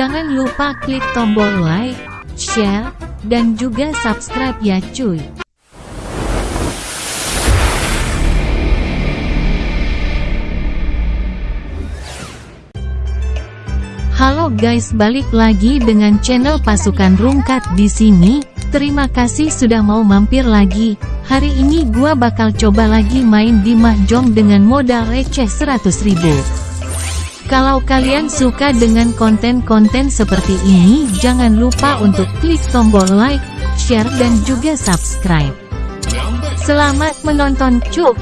Jangan lupa klik tombol like, share, dan juga subscribe ya cuy. Halo guys, balik lagi dengan channel Pasukan Rungkat di sini. Terima kasih sudah mau mampir lagi. Hari ini gua bakal coba lagi main di mahjong dengan modal receh 100. Kalau kalian suka dengan konten-konten seperti ini, jangan lupa untuk klik tombol like, share dan juga subscribe. Selamat menonton cuk!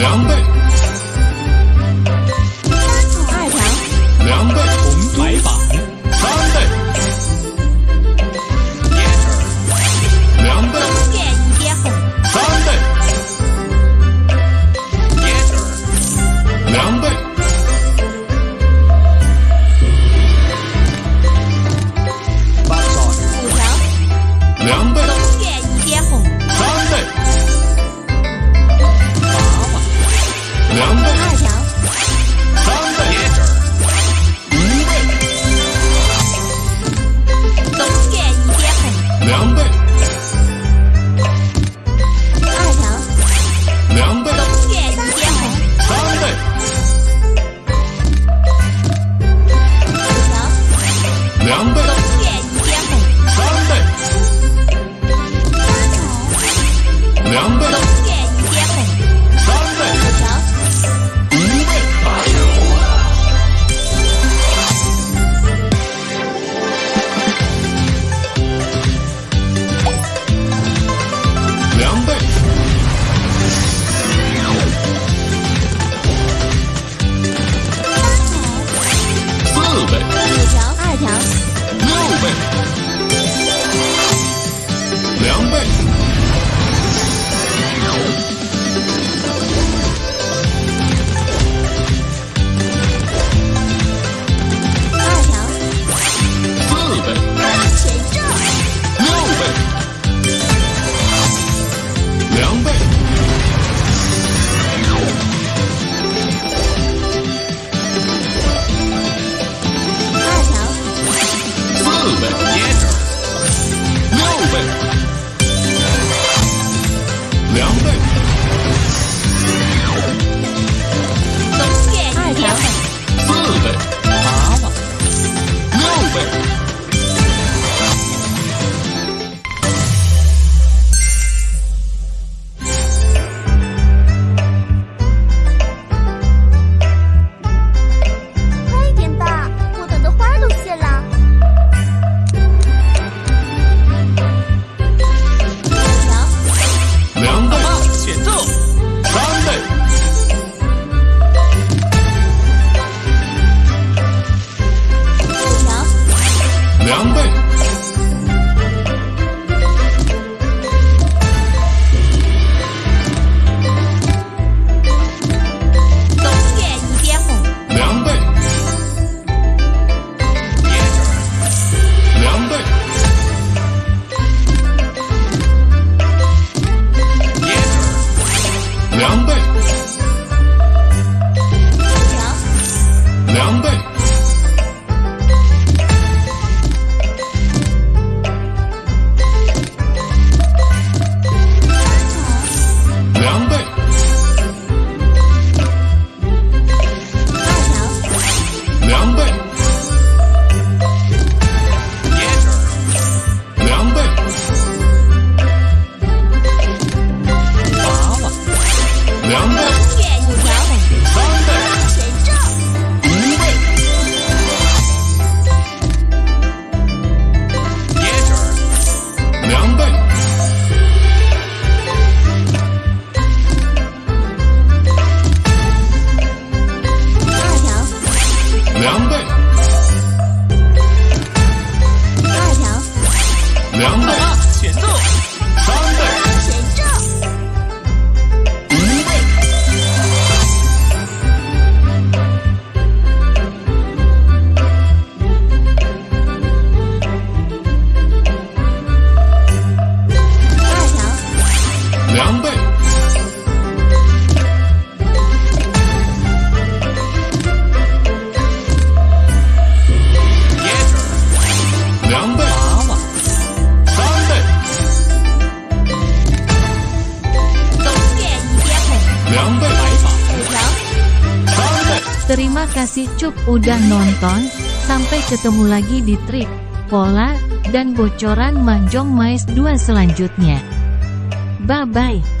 两倍。Number Terima kasih cup udah nonton, sampai ketemu lagi di trik, pola, dan bocoran Manjong Mais 2 selanjutnya. Bye-bye.